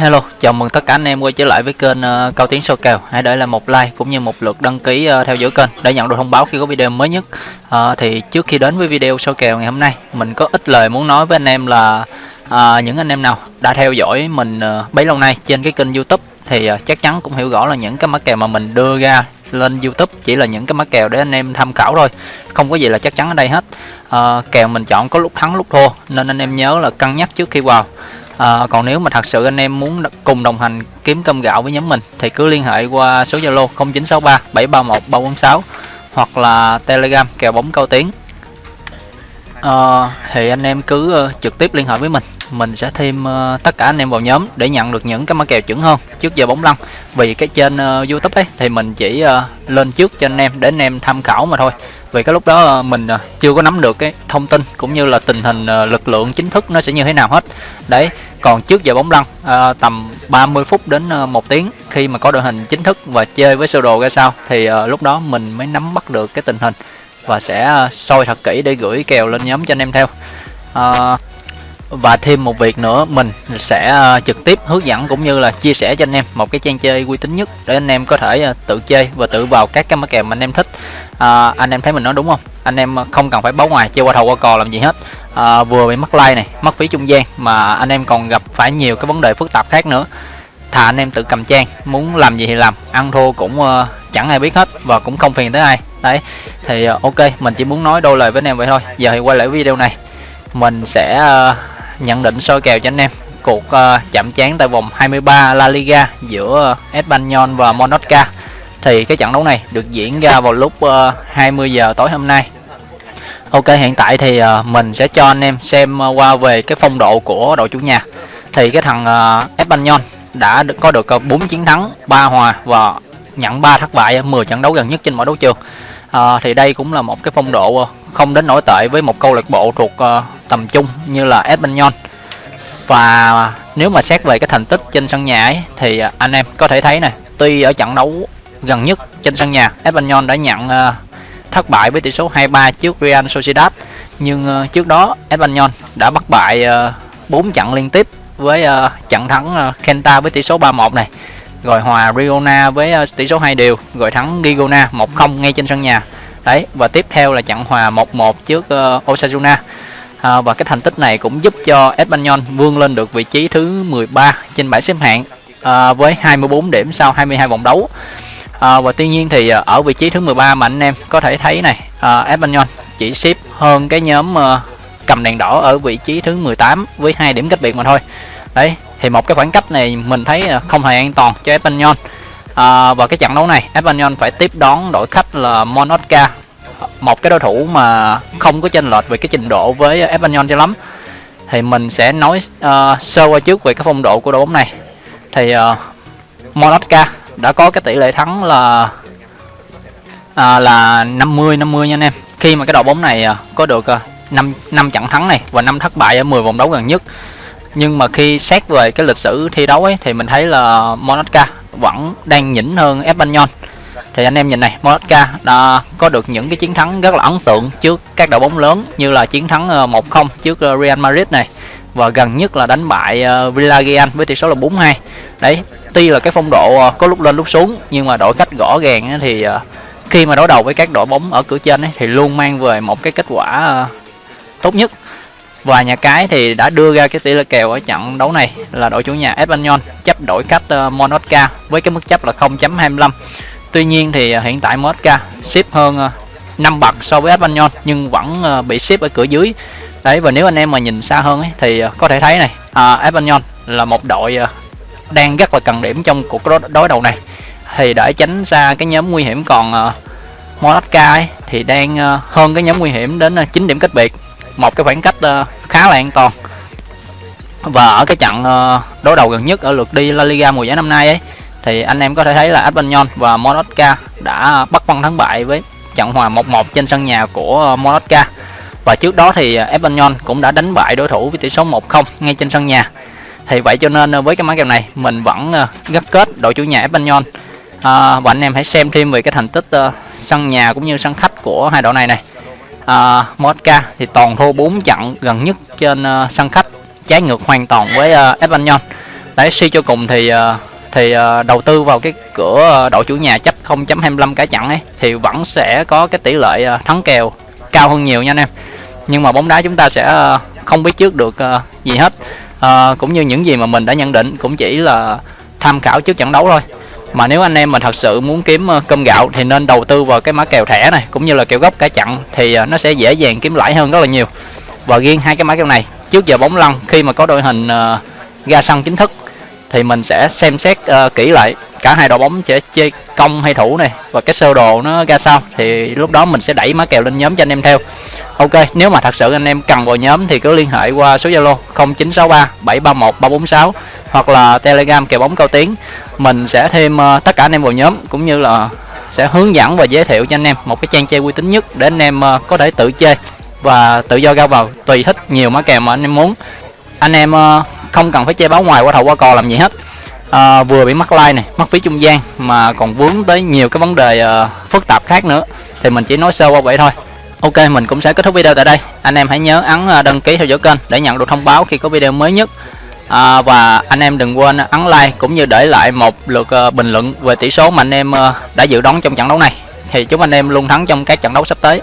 Hello, chào mừng tất cả anh em quay trở lại với kênh uh, Cao Tiến Soi Kèo. Hãy để lại một like cũng như một lượt đăng ký uh, theo dõi kênh để nhận được thông báo khi có video mới nhất. Uh, thì trước khi đến với video soi kèo ngày hôm nay, mình có ít lời muốn nói với anh em là uh, những anh em nào đã theo dõi mình uh, bấy lâu nay trên cái kênh YouTube thì uh, chắc chắn cũng hiểu rõ là những cái mã kèo mà mình đưa ra lên YouTube chỉ là những cái mã kèo để anh em tham khảo thôi, không có gì là chắc chắn ở đây hết. Uh, kèo mình chọn có lúc thắng lúc thua nên anh em nhớ là cân nhắc trước khi vào à, còn nếu mà thật sự anh em muốn cùng đồng hành kiếm cơm gạo với nhóm mình thì cứ liên hệ qua số zalo 0963 731 346 hoặc là telegram kèo bóng cao tiếng. À, thì anh em cứ uh, trực tiếp liên hệ với mình. Mình sẽ thêm uh, tất cả anh em vào nhóm để nhận được những cái mã kèo chuẩn hơn trước giờ bóng lăn. Vì cái trên uh, youtube ấy thì mình chỉ uh, lên trước cho anh em để anh em tham khảo mà thôi vì cái lúc đó ờ, mình ờ, chưa có nắm được cái thông tin cũng như là tình hình ờ, lực lượng chính thức nó sẽ như thế nào hết. Đấy còn trước giờ bóng lăn à, tầm 30 phút đến một tiếng khi mà có đội hình chính thức và chơi với sơ đồ ra sao thì à, lúc đó mình mới nắm bắt được cái tình hình và sẽ soi thật kỹ để gửi kèo lên nhóm cho anh em theo. À, và thêm một việc nữa mình sẽ à, trực tiếp hướng dẫn cũng như là chia sẻ cho anh em một cái trang chơi uy tín nhất để anh em có thể à, tự chơi và tự vào các cái mã kèo mà anh em thích. À, anh em thấy mình nói đúng không? Anh em không cần phải báo ngoài chơi qua thầu qua cò làm gì hết. À, vừa bị mất like này mất phí trung gian mà anh em còn gặp phải nhiều cái vấn đề phức tạp khác nữa. Thà anh em tự cầm trang muốn làm gì thì làm ăn thua cũng uh, chẳng ai biết hết và cũng không phiền tới ai. Đấy thì uh, ok mình chỉ muốn nói đôi lời với anh em vậy thôi. Giờ thì quay lại video này. Mình sẽ uh, nhận định soi kèo cho anh em. Cuộc uh, chạm trán tại vòng 23 La Liga giữa ờ, Espanyol và Monaco thì cái trận đấu này được diễn ra vào lúc ờ, uh, 20 giờ tối hôm nay. Ok hiện tại thì uh, mình sẽ cho anh em xem uh, qua về cái phong độ của đội chủ nhà. Thì cái thằng uh, Espanyol đã được, có được uh, 4 chiến thắng 3 hòa và nhận 3 thất bại 10 trận đấu gần nhất trên mọi đấu trường. À, thì đây cũng là một cái phong độ không đến nổi tệ với một câu lạc bộ thuộc uh, tầm trung như là Espanyol và nếu mà xét về cái thành tích trên sân nhà ấy, thì anh em có thể thấy này tuy ở trận đấu gần nhất trên sân nhà Espanyol đã nhận uh, thất bại với tỷ số 2-3 trước Real Sociedad. Nhưng uh, trước đó Espanyol đã bắt bại ờ, uh, 4 trận liên tiếp với uh, trận thắng uh, Kenta với tỷ số 3-1 này rồi hòa Riona với uh, tỷ số 2 đều rồi thắng Gigona 1-0 ngay trên sân nhà. Đấy và tiếp theo là trận hòa 1-1 trước uh, Osasuna à, và cái thành tích này cũng giúp cho Espanyol vươn lên được vị trí thứ 13 trên bảng xếp hạng à, với 24 điểm sau 22 vòng đấu. À, và tuy nhiên thì à, ở vị trí thứ 13 mà anh em có thể thấy này à, Espanyol chỉ xếp hơn cái nhóm uh, cầm đèn đỏ ở vị trí thứ 18 với hai điểm cách biệt mà thôi. Đấy thì một cái khoảng cách này mình thấy à, không hề an toàn cho Espanyol. À, và cái trận đấu này Espanyol phải tiếp đón đội khách là Monaca một cái đối thủ mà không có chênh lệch về cái trình độ với Espanyol cho lắm thì mình sẽ nói uh, sơ qua trước về cái phong độ của đội bóng này thì ờ, uh, Monaca đã có cái tỷ lệ thắng là à, là 50 50 nha anh em. Khi mà cái đội bóng này à, có được à, 5 5 trận thắng này và năm thất bại ở 10 vòng đấu gần nhất. Nhưng mà khi xét về cái lịch sử thi đấu ấy thì mình thấy là Monaca vẫn đang nhỉnh hơn Espanyol. Thì anh em nhìn này, Monaco đã có được những cái chiến thắng rất là ấn tượng trước các đội bóng lớn như là chiến thắng ờ, 1-0 trước ờ, Real Madrid này và gần nhất là đánh bại ờ, Villarreal với tỷ số là 4-2. Đấy, tuy là cái phong độ có lúc lên lúc xuống nhưng mà đội khách gõ gàng thì khi mà đối đầu với các đội bóng ở cửa trên ấy, thì luôn mang về một cái kết quả tốt nhất và nhà cái thì đã đưa ra cái tỷ lệ kèo ở trận đấu này là đội chủ nhà Espanyol chấp đội khách Monaca với cái mức chấp là 0.25 tuy nhiên thì à, hiện tại MSK xếp hơn à, 5 bậc so với Espanyol nhưng vẫn à, bị xếp ở cửa dưới. Đấy và nếu anh em mà nhìn xa hơn ấy, thì có thể thấy này à, Espanyol là một đội đang rất là cần điểm trong cuộc đối đầu này. Thì để tránh xa cái nhóm nguy hiểm còn uh, ấy, thì đang uh, hơn cái nhóm nguy hiểm đến uh, 9 điểm cách biệt. Một cái khoảng cách uh, khá là an toàn. Và ở cái trận uh, đối đầu gần nhất ở lượt đi La Liga mùa giải năm nay ấy thì anh em có thể thấy là Espanyol và Monaco đã bắt băng thắng bại với trận hòa 1-1 trên sân nhà của Monaco và trước đó thì Espanyol cũng đã đánh bại đối thủ với tỷ số 1-0 ngay trên sân nhà. Thì vậy cho nên với cái mã kèo này mình vẫn ờ, gắt kết đội chủ nhà Espanyol à, và anh em hãy xem thêm về cái thành tích uh, sân nhà cũng như sân khách của hai đội này này. À, Mosca thì toàn thua 4 trận gần nhất trên uh, sân khách trái ngược hoàn toàn với uh, Espanyol đấy suy cho cùng thì uh, thì ờ, đầu tư vào cái cửa ờ, đội chủ nhà chấp 0.25 cả chặn ấy thì vẫn sẽ có cái tỷ lệ ờ, thắng kèo cao hơn nhiều nha anh em. Nhưng mà bóng đá chúng ta sẽ không biết trước được gì hết. Ờ, cũng như những gì mà mình đã nhận định cũng chỉ là tham khảo trước trận đấu thôi. Mà nếu anh em mà thật sự muốn kiếm cơm gạo thì nên đầu tư vào cái mã kèo thẻ này cũng như là kèo gốc cả chặn thì nó sẽ dễ dàng kiếm lãi hơn rất là nhiều. Và riêng hai cái mã kèo này trước giờ bóng lăn khi mà có đội hình ra sân chính thức thì mình sẽ xem xét uh, kỹ lại. Cả hai đội bóng sẽ chơi công hay thủ này. Và cái sơ đồ nó ra sao thì lúc đó mình sẽ đẩy má kèo lên nhóm cho anh em theo. Ok nếu mà thật sự anh em cần vào nhóm thì cứ liên hệ qua số zalo 0963 731 346 hoặc là telegram kèo bóng cao tiếng mình sẽ thêm uh, tất cả anh em vào nhóm cũng như là sẽ hướng dẫn và giới thiệu cho anh em một cái trang chơi uy tín nhất để anh em uh, có thể tự chơi và tự do ra vào tùy thích nhiều mã kèo mà anh em muốn. Anh em uh, không cần phải che báo ngoài qua thầu qua cò làm gì hết. À, vừa bị mắc like này mắc phí trung gian mà còn vướng tới nhiều cái vấn đề uh, phức tạp khác nữa. Thì mình chỉ nói sơ qua vậy thôi. Ok mình cũng sẽ kết thúc video tại đây. Anh em hãy nhớ ấn à, đăng ký theo dõi kênh để nhận được thông báo khi có video mới nhất. À, và anh em đừng quên ấn like cũng như để lại một lượt uh, bình luận về tỷ số mà anh em uh, đã dự đoán trong trận đấu này. Thì chúc anh em luôn thắng trong các trận đấu sắp tới.